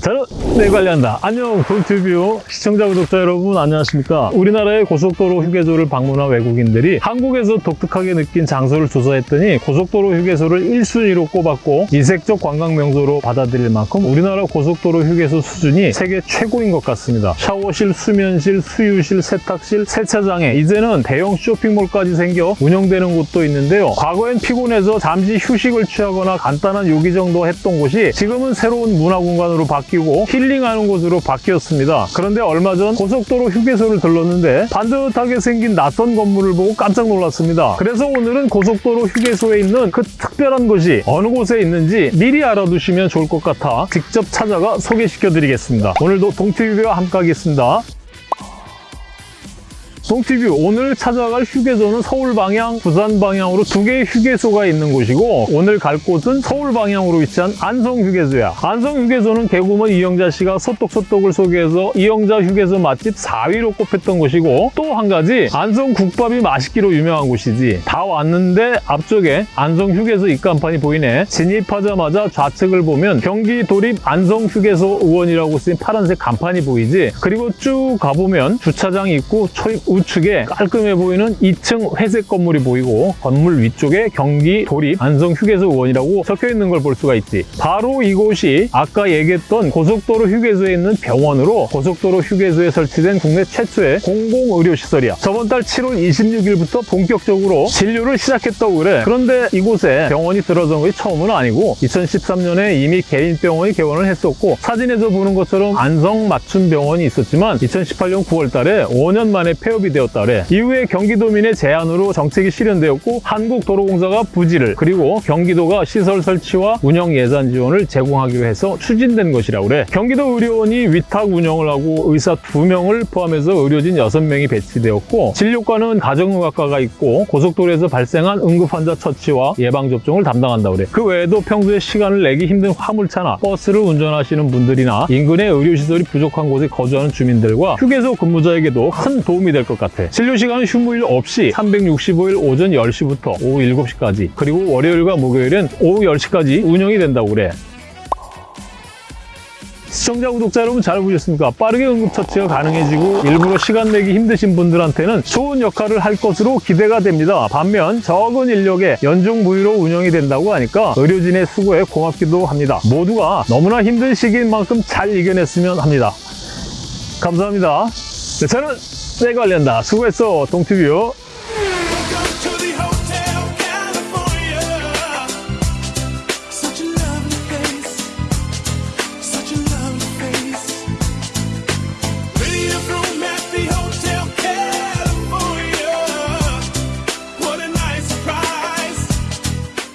저는 내 관리한다. 안녕, 동티뷰 시청자, 구독자 여러분 안녕하십니까? 우리나라의 고속도로 휴게소를 방문한 외국인들이 한국에서 독특하게 느낀 장소를 조사했더니 고속도로 휴게소를 1순위로 꼽았고 이색적 관광 명소로 받아들일 만큼 우리나라 고속도로 휴게소 수준이 세계 최고인 것 같습니다. 샤워실, 수면실, 수유실, 세탁실, 세차장에 이제는 대형 쇼핑몰까지 생겨 운영되는 곳도 있는데요. 과거엔 피곤해서 잠시 휴식을 취하거나 간단한 요기 정도 했던 곳이 지금은 새로운 문화 공간으로 바뀌 고 힐링하는 곳으로 바뀌었습니다. 그런데 얼마 전 고속도로 휴게소를 들렀는데 반듯하게 생긴 낯선 건물을 보고 깜짝 놀랐습니다. 그래서 오늘은 고속도로 휴게소에 있는 그 특별한 곳이 어느 곳에 있는지 미리 알아두시면 좋을 것 같아 직접 찾아가 소개시켜 드리겠습니다. 오늘도 동티뷰와 함께 하겠습니다. 동티뷰 오늘 찾아갈 휴게소는 서울 방향, 부산 방향으로 두 개의 휴게소가 있는 곳이고 오늘 갈 곳은 서울 방향으로 위치한 안성 휴게소야. 안성 휴게소는 개구먼 이영자 씨가 소떡소떡을 소개해서 이영자 휴게소 맛집 4위로 꼽혔던 곳이고 또 한 가지 안성 국밥이 맛있기로 유명한 곳이지. 다 왔는데 앞쪽에 안성 휴게소 입간판이 보이네. 진입하자마자 좌측을 보면 경기 도립 안성 휴게소 의원이라고 쓰인 파란색 간판이 보이지. 그리고 쭉 가보면 주차장 있고 초입 우측에 깔끔해 보이는 2층 회색 건물이 보이고 건물 위쪽에 경기 도립 안성 휴게소 의원이라고 적혀 있는 걸 볼 수가 있지. 바로 이곳이 아까 얘기했던 고속도로 휴게소에 있는 병원으로 고속도로 휴게소에 설치된 국내 최초의 공공의료시설이야. 저번 달 7월 26일부터 본격적으로 진료를 시작했다고 그래. 그런데 이곳에 병원이 들어선 것이 처음은 아니고 2013년에 이미 개인 병원이 개원을 했었고 사진에서 보는 것처럼 안성 맞춤 병원이 있었지만 2018년 9월 달에 5년 만에 폐업 이 되었다 그래. 이후에 경기도민의 제안으로 정책이 실현되었고 한국도로공사가 부지를 그리고 경기도가 시설 설치와 운영 예산 지원을 제공하기로 해서 추진된 것이라고 그래. 경기도 의료원이 위탁 운영을 하고 의사 2명을 포함해서 의료진 6명이 배치되었고 진료과는 가정의학과가 있고 고속도로에서 발생한 응급환자 처치와 예방접종을 담당한다고 그래. 그 외에도 평소에 시간을 내기 힘든 화물차나 버스를 운전하시는 분들이나 인근의 의료시설이 부족한 곳에 거주하는 주민들과 휴게소 근무자에게도 큰 도움이 될 것 같아. 진료 시간은 휴무일 없이 365일 오전 10시부터 오후 7시까지 그리고 월요일과 목요일은 오후 10시까지 운영이 된다고 그래. 시청자, 구독자 여러분 잘 보셨습니까? 빠르게 응급처치가 가능해지고 일부러 시간 내기 힘드신 분들한테는 좋은 역할을 할 것으로 기대가 됩니다. 반면 적은 인력에 연중 무휴로 운영이 된다고 하니까 의료진의 수고에 고맙기도 합니다. 모두가 너무나 힘든 시기인 만큼 잘 이겨냈으면 합니다. 감사합니다. 네, 저는 내 관련다. 수고했어, 동티뷰.